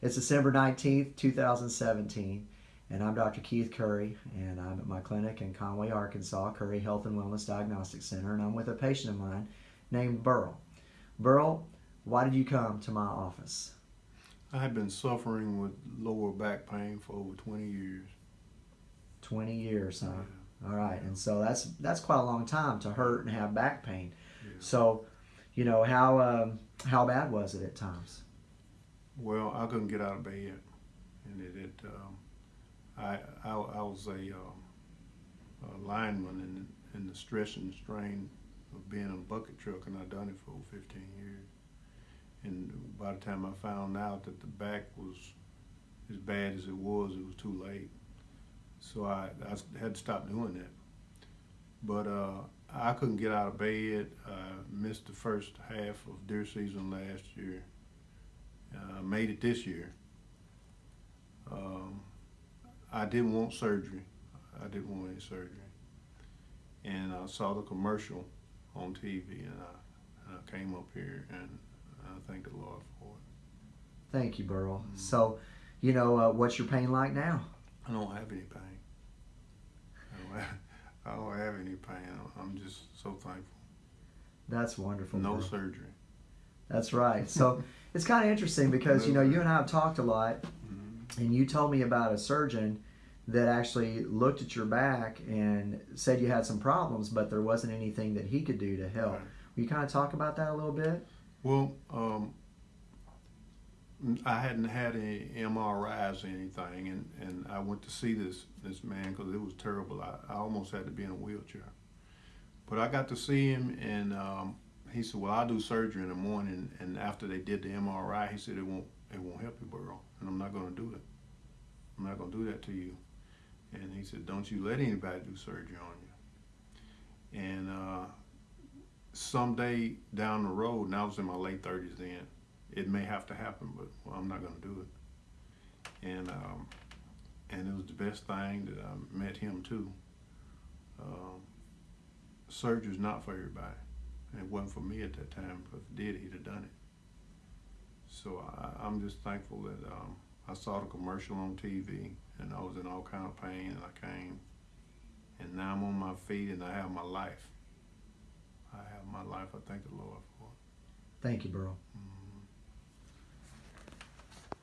It's December 19th, 2017, and I'm Dr. Keith Curry, and I'm at my clinic in Conway, Arkansas, Curry Health and Wellness Diagnostic Center, and I'm with a patient of mine named Burl. Burl, why did you come to my office? I've been suffering with lower back pain for over 20 years. 20 years, huh? All right, and so that's that's quite a long time to hurt and have back pain. Yeah. So, you know how um, how bad was it at times? Well, I couldn't get out of bed, and it, it um, I, I I was a, um, a lineman in in the stress and strain of being in a bucket truck, and I'd done it for over 15 years. And by the time I found out that the back was as bad as it was, it was too late. So I, I had to stop doing that. But uh, I couldn't get out of bed. I missed the first half of deer season last year. I uh, made it this year. Um, I didn't want surgery. I didn't want any surgery. And I saw the commercial on TV and I, and I came up here and I thank the Lord for it. Thank you, Burl. Mm-hmm. So, you know, uh, what's your pain like now? I don't have any pain. I don't have, I don't have any pain. I'm just so thankful. That's wonderful. No Burl. surgery. That's right. So it's kind of interesting because you know you and I have talked a lot, mm-hmm. and you told me about a surgeon that actually looked at your back and said you had some problems, but there wasn't anything that he could do to help. Right. Will you kind of talk about that a little bit? Well, um, I hadn't had any MRIs or anything, and, and I went to see this this man because it was terrible. I, I almost had to be in a wheelchair, but I got to see him, and um, he said, "Well, I'll do surgery in the morning." And after they did the MRI, he said, "It won't it won't help you, Burl, and I'm not going to do it. I'm not going to do that to you." And he said, "Don't you let anybody do surgery on you." And uh, someday down the road, and I was in my late 30s then, it may have to happen, but well, I'm not going to do it. And um, and it was the best thing that I met him too. Um, surgery's not for everybody. And it wasn't for me at that time. But if it did, he'd have done it. So I, I'm just thankful that um, I saw the commercial on TV, and I was in all kind of pain, and I came, and now I'm on my feet, and I have my life. I have my life. I thank the Lord for it. Thank you, Burl. Mm.